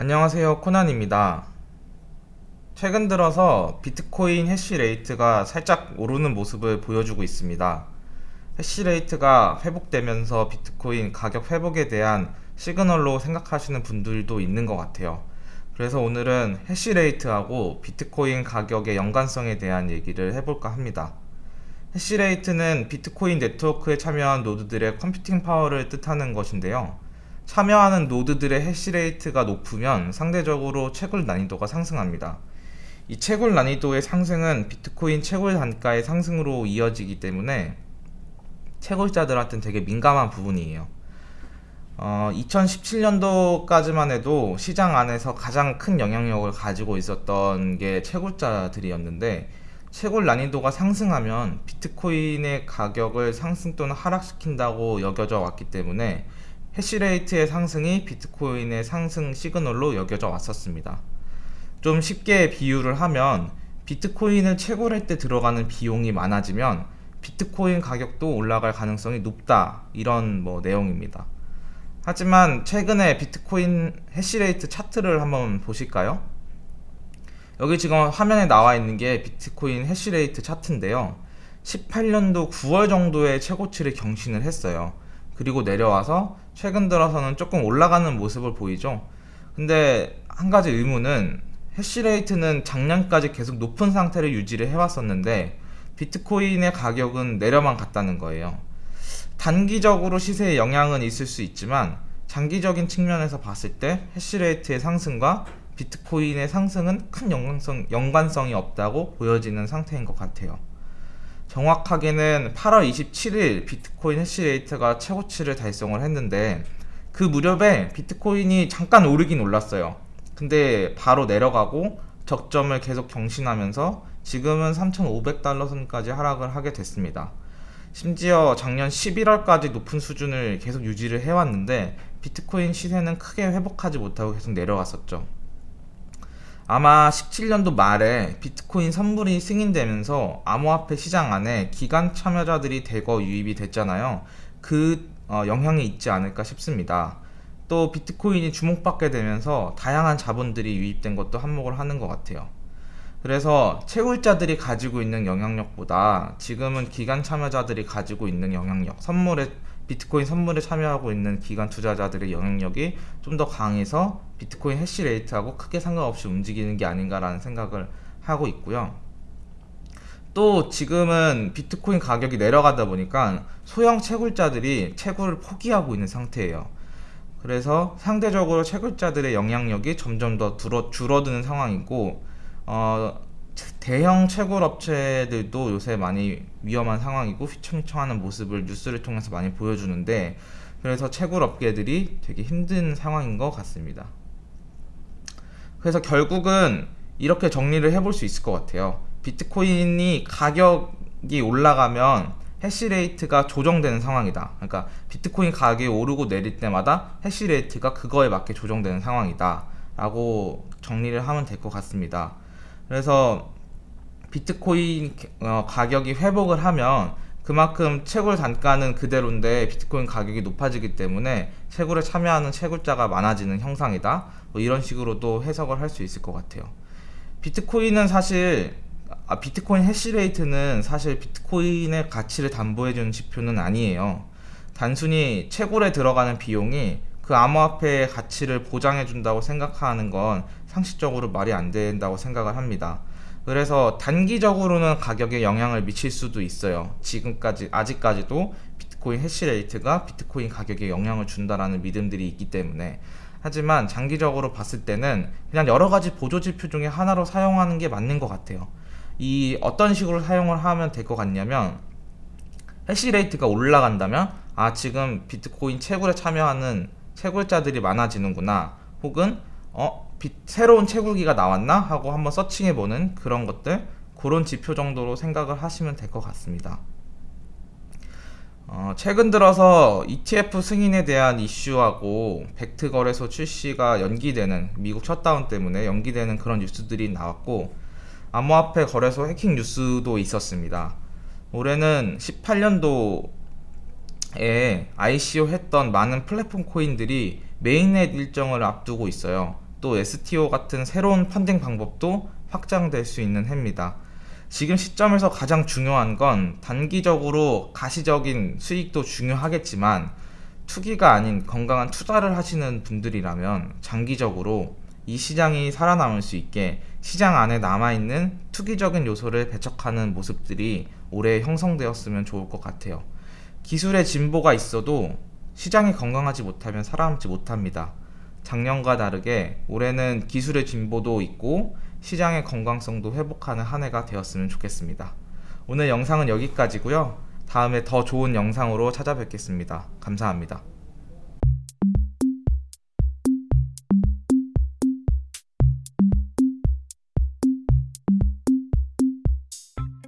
안녕하세요 코난입니다. 최근 들어서 비트코인 hash rate가 살짝 오르는 모습을 보여주고 있습니다. hash rate가 회복되면서 비트코인 가격 회복에 대한 시그널로 생각하시는 분들도 있는 것 같아요. 그래서 오늘은 hash rate하고 비트코인 가격의 연관성에 대한 얘기를 해볼까 합니다. hash rate는 비트코인 네트워크에 참여한 노드들의 computing power를 뜻하는 것인데요 참여하는 노드들의 해시레이트가 높으면 상대적으로 채굴 난이도가 상승합니다. 이 채굴 난이도의 상승은 비트코인 채굴 단가의 상승으로 이어지기 때문에 채굴자들한테는 되게 민감한 부분이에요. 어, 2017년도까지만 해도 시장 안에서 가장 큰 영향력을 가지고 있었던 게 채굴자들이었는데 채굴 난이도가 상승하면 비트코인의 가격을 상승 또는 하락시킨다고 여겨져 왔기 때문에 해시레이트의 상승이 비트코인의 상승 시그널로 여겨져 왔었습니다. 좀 쉽게 비유를 하면 비트코인을 채굴할 때 들어가는 비용이 많아지면 비트코인 가격도 올라갈 가능성이 높다 이런 뭐 내용입니다. 하지만 최근에 비트코인 해시레이트 차트를 한번 보실까요? 여기 지금 화면에 나와 있는 게 비트코인 해시레이트 차트인데요. 18년도 9월 정도에 최고치를 경신을 했어요. 그리고 내려와서 최근 들어서는 조금 올라가는 모습을 보이죠? 근데 한 가지 의문은 해시레이트는 작년까지 계속 높은 상태를 유지를 해왔었는데 비트코인의 가격은 내려만 갔다는 거예요. 단기적으로 시세에 영향은 있을 수 있지만 장기적인 측면에서 봤을 때 해시레이트의 상승과 비트코인의 상승은 큰 연관성, 연관성이 없다고 보여지는 상태인 것 같아요 정확하게는 8월 27일 비트코인 해시레이트가 최고치를 달성을 했는데 그 무렵에 비트코인이 잠깐 오르긴 올랐어요. 근데 바로 내려가고 적점을 계속 경신하면서 지금은 3,500달러 선까지 하락을 하게 됐습니다. 심지어 작년 11월까지 높은 수준을 계속 유지를 해왔는데 비트코인 시세는 크게 회복하지 못하고 계속 내려갔었죠 아마 17년도 말에 비트코인 선물이 승인되면서 암호화폐 시장 안에 기관 참여자들이 대거 유입이 됐잖아요. 그 어, 영향이 있지 않을까 싶습니다. 또 비트코인이 주목받게 되면서 다양한 자본들이 유입된 것도 한몫을 하는 것 같아요. 그래서 채굴자들이 가지고 있는 영향력보다 지금은 기관 참여자들이 가지고 있는 영향력 선물에 비트코인 선물에 참여하고 있는 기관 투자자들의 영향력이 좀 더 강해서 비트코인 hash rate하고 크게 상관없이 움직이는 게 아닌가라는 생각을 하고 있고요. 또 지금은 비트코인 가격이 내려가다 보니까 소형 채굴자들이 채굴을 포기하고 있는 상태예요. 그래서 상대적으로 채굴자들의 영향력이 점점 더 줄어드는 상황이고 어, 대형 채굴 업체들도 요새 많이 위험한 상황이고 휘청휘청하는 모습을 뉴스를 통해서 많이 보여주는데 그래서 채굴 업계들이 되게 힘든 상황인 것 같습니다. 그래서 결국은 이렇게 정리를 해볼 수 있을 것 같아요. 비트코인이 가격이 올라가면 해시레이트가 조정되는 상황이다. 그러니까 비트코인 가격이 오르고 내릴 때마다 해시레이트가 그거에 맞게 조정되는 상황이다. 라고 정리를 하면 될 것 같습니다 그래서 비트코인 어, 가격이 회복을 하면 그만큼 채굴 단가는 그대로인데 비트코인 가격이 높아지기 때문에 채굴에 참여하는 채굴자가 많아지는 형상이다. 뭐 이런 식으로도 해석을 할 수 있을 것 같아요. 비트코인은 사실 아, 비트코인 해시레이트는 사실 비트코인의 가치를 담보해주는 지표는 아니에요. 단순히 채굴에 들어가는 비용이 그 암호화폐의 가치를 보장해 준다고 생각하는 건 상식적으로 말이 안 된다고 생각을 합니다. 그래서 단기적으로는 가격에 영향을 미칠 수도 있어요. 지금까지 아직까지도 비트코인 해시레이트가 비트코인 가격에 영향을 준다라는 믿음들이 있기 때문에. 하지만 장기적으로 봤을 때는 그냥 여러 가지 보조지표 중에 하나로 사용하는 게 맞는 것 같아요. 이 어떤 식으로 사용을 하면 될 것 같냐면 해시레이트가 올라간다면 아 지금 비트코인 채굴에 참여하는 채굴자들이 많아지는구나. 혹은 어 비, 새로운 채굴기가 나왔나? 하고 한번 서칭해보는 그런 것들 그런 지표 정도로 생각을 하시면 될 것 같습니다. 어, 최근 들어서 ETF 승인에 대한 이슈하고 벡트 거래소 출시가 연기되는 미국 셧다운 때문에 연기되는 그런 뉴스들이 나왔고 암호화폐 거래소 해킹 뉴스도 있었습니다. 올해는 18년도 에 ICO 했던 많은 플랫폼 코인들이 mainnet 일정을 앞두고 있어요 또 STO 같은 새로운 펀딩 방법도 확장될 수 있는 해입니다. 지금 시점에서 가장 중요한 건 단기적으로 가시적인 수익도 중요하겠지만 투기가 아닌 건강한 투자를 하시는 분들이라면 장기적으로 이 시장이 살아남을 수 있게 시장 안에 남아있는 투기적인 요소를 배척하는 모습들이 올해 형성되었으면 좋을 것 같아요. 기술의 진보가 있어도 시장이 건강하지 못하면 살아남지 못합니다. 작년과 다르게 올해는 기술의 진보도 있고 시장의 건강성도 회복하는 한 해가 되었으면 좋겠습니다. 오늘 영상은 여기까지고요. 다음에 더 좋은 영상으로 찾아뵙겠습니다. 감사합니다.